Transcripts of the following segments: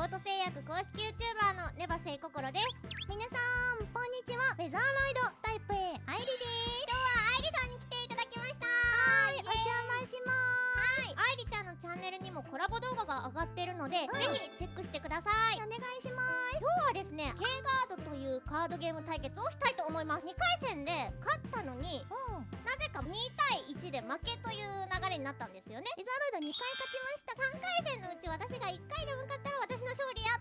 ロート製薬公式 YouTuber のネバセイココロです。皆さんこんにちは。ウェザーロイドタイプ A アイリです。今日はアイリさんに来ていただきました。はいお邪魔しまはい。アイリちゃんのチャンネルにもコラボ動画が上がってるので、うん。ぜひチェックしてください。すお願いしま今日はですねカードゲーム対決をしたいと思います。2回戦で勝ったのにすうん。なぜか2対1で負けという流れになったんですよね。ウェザーロイド2回勝ちました。3回戦のうち私が1回でも勝ったら私の勝利や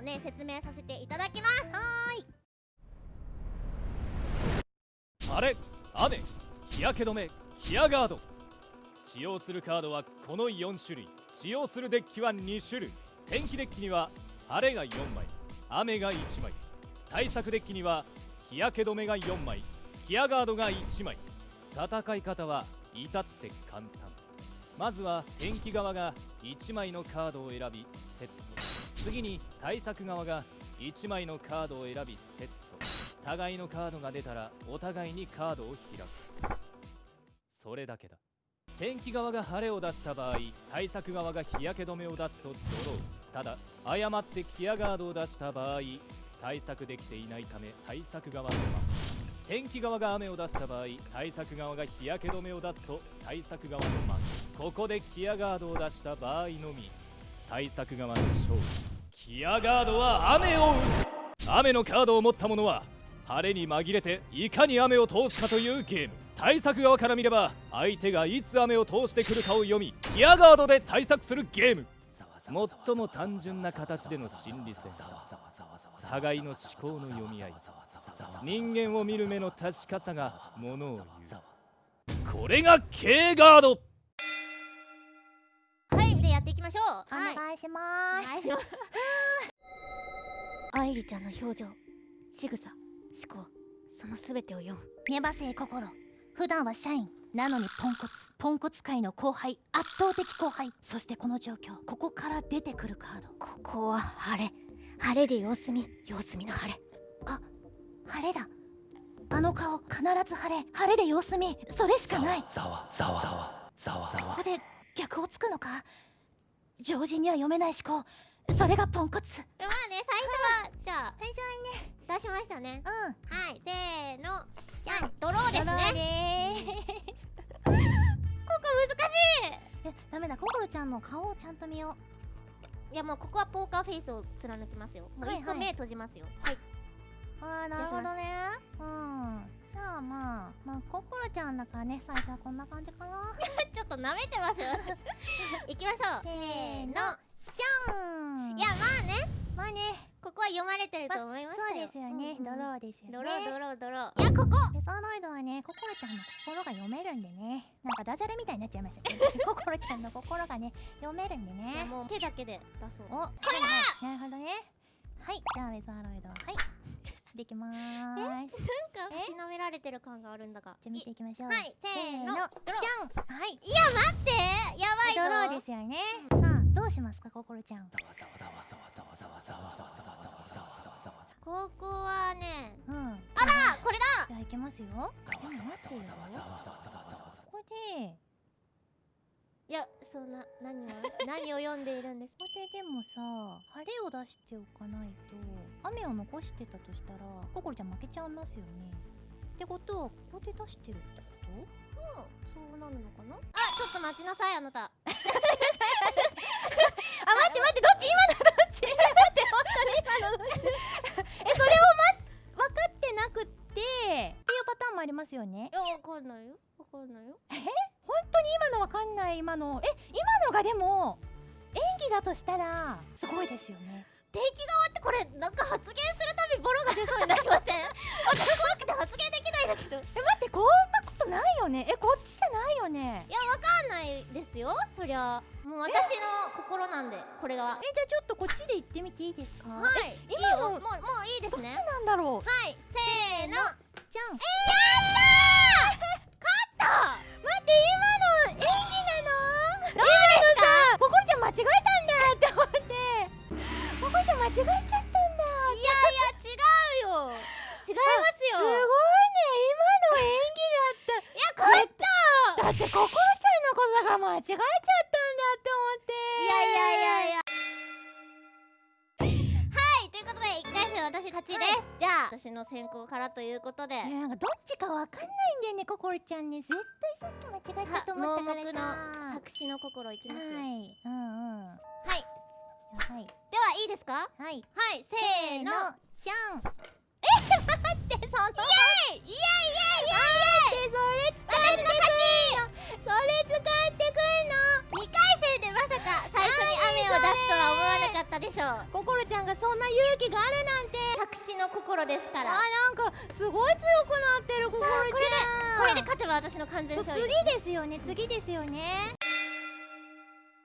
もね説明させていただきます。はーい。晴れ雨日焼け止めヒアガード。使用するカードはこの4種類。使用するデッキは2種類。天気デッキには晴れが4枚。雨が1枚。対策デッキには日焼け止めが4枚。ヒアガードが1枚。戦い方は至って簡単。まずは天気側が1枚のカードを選びセット。次に対策側が1枚のカードを選びセット。互いのカードが出たらお互いにカードを開く。それだけだ。天気側が晴れを出した場合対策側が日焼け止めを出すとドローただ誤ってキアガードを出した場合対策できていないため対策側の負天気側が雨を出した場合対策側が日焼け止めを出すと対策側の負ここでキアガードを出した場合のみ。対策側の勝利キアガードは雨を打つ。雨のカードを持った者は晴れに紛れていかに雨を通すかというゲーム。対策側から見れば相手がいつ雨を通してくるかを読みギアガードで対策するゲーム。最も単純な形での心理戦。互いの思考の読み合い。人間を見る目の確かさがものを言う。これが K ガード。ましょう。おはい。願いしまお願いします。アイリちゃんの表情仕草思考その全てを読む。すネバセイ心。普段は社員なのにポンコツ。ポンコツ界の後輩圧倒的後輩。そしてこの状況ここから出てくるカード。ここは晴れ。晴れで様子見。様子見の晴れ。晴れだ。あの顔必ず晴れ。晴れで様子見。それしかない。ざわざわざわざわざここで逆をつくのか？常人には読めない思考。それがポンコツ。まあね最初はじゃあ最初はね出しましたね。うん。はいせーの。じゃんドローですドローねでここ難しいえダメだ心ちゃんの顔をちゃんと見よいやもうここはポーカーフェイスを貫きますよ。もうはいはい。いっそ目閉じますよ。はい、うあーなるほどね。うんじゃあまあまあ心ちゃんだからね最初はこんな感じかな。ちょっと舐めてますよ私。行きましょう。せーのじゃんんいやまあね。まあね。ここは読まれてると思いましそうですよね、うんうんドローですよね。ドロードロードロー。いやここ。レザーロイドはね、心ちゃんの心が読めるんでね。なんかダジャレみたいになっちゃいましたけど 心ちゃんの心がね、読めるんでね。もう手だけで出そう。お、これだ。なるほどね。はい、じゃあレザーロイド。はいできまーすなんかえしなめられてる感があるんだが。じゃあ見ていきましょう。はいせーの。じゃんはい。いや待って。やばいぞ。ドローですよね。さあ、どうしますか、心ちゃん。ここはねうん。あらこれだ。じゃあいきますよ。でも待ってよ。ここで。いやそんな何を何を読んでいるんですここででもさ晴れを出しておかないと雨を残してたとしたら心ちゃん負けちゃいますよね。ってことはここで出してるってこと？もうそうなるのかな？あちょっと待ちなさいあなた。あ待って待ってどっち？今のどっち？待って本当に今のどっち？えそれをま分かってなくってっていうパターンもありますよね。いやわかんないよ。わかんないよ。本当に今のわかんない？今の。え今のがでも演技だとしたらすごいですよね。敵側ってこれなんか発言するたびボロが出そうになりません？私怖くて発言できないんだけど。いえ待ってこんなことないよね？えこっちじゃないよね？やわかんないですよ。そりゃ。もう私の心なんでこれが。えじゃあちょっとこっちで行ってみていいですか？はい。いい今のよ。もうもういいですね。どっちなんだろう？はい。せーの。じゃん。やった勝ちです、じゃあ私の先行からということで。いやなんかどっちかわかんないんだよね心ちゃんね。絶対さっき間違えたと思ったからさの作詞の心いきますよ。はい、はいうんうん。はい。ではいいですか？はい。はい。せーの。じゃん。ってそのイエイイエイイエイイエイイエイでそれ使私の勝ち。それ使ってくんの。2回戦でまさか最初に雨を出すとは思わしょう。心ちゃんがそんな勇気があるなんて。作詞の心ですかあらなんかすごい強くなってる心ちゃん。これでこれで勝てば私の完全勝利。次ですよね。次ですよね。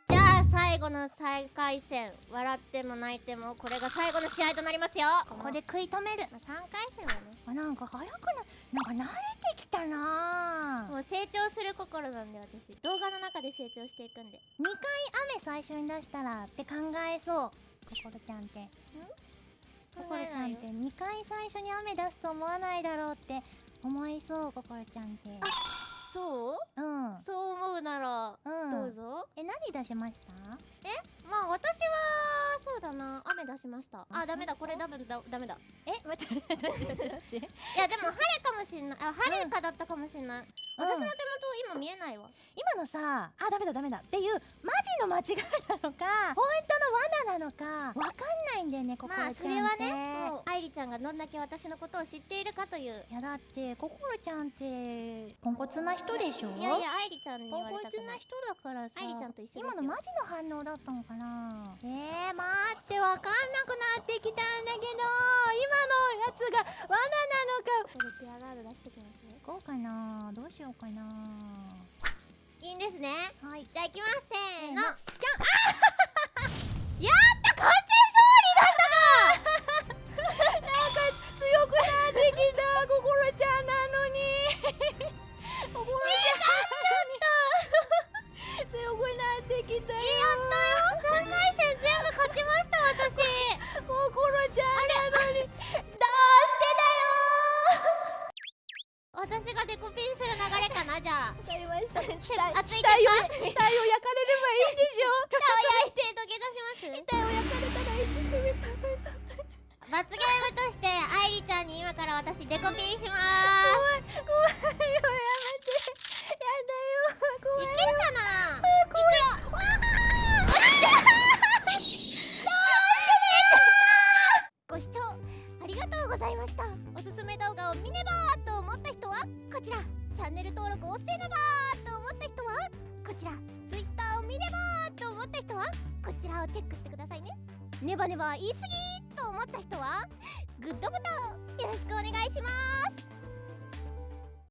じゃあ最後の最下位戦笑っても泣いてもこれが最後の試合となりますよ。ここで食い止める。まあ、3回戦はね。あなんか早くななんか慣れてきたな。もう成長する心なんで私。動画の中で成長していくんで。2回雨最初に出したらって考えそう心ちゃんって。心ちゃんって2回最初に雨出すと思わないだろうって思いそう心ちゃんってそう？うん。そう思うならうん。どうぞ、え何出しました？まあ私はそうだな。雨出しました。ああダメだ。これダメだ。ダメだ。え待っていやでも晴れかもしんない。あ晴れかだったかもしんない、私の手元今見えないわ。今のさあダメだダメだ。っていうマジの間違いなのか 本当の罠なのか。わかんないんだよね心ちゃんってまあそれはね。もうんがどんだけ私のことを知っているかという。いやだって心ちゃんってポンコツな人でしょ？いやいや愛梨ちゃんに言ポンコわれたくなツない人だからさ愛梨ちゃんと一緒今のマジの反応だったのかな？えー、待ってわかんなくなってきたんだけど今のやつが罠なのか。これペアガード出してきますね。こうかな。どうしようかな。いいんですね。はい。じゃあ行きますせーの。じゃん。やったコピンする流れかなじゃあ。わかりました。ね熱い額を鉄板額を焼かれればいいんでしょ。蓋を焼いて土下座します？額を焼かれたらいいんでしょ。罰ゲームとして愛梨ちゃんに今から私デコピンしま怖こちら。チャンネル登録をせねばと思った人はこちら。Twitter を見ればと思った人はこちらをチェックしてくださいね。ネバネバ言い過ぎと思った人はグッドボタンをよろしくお願いします。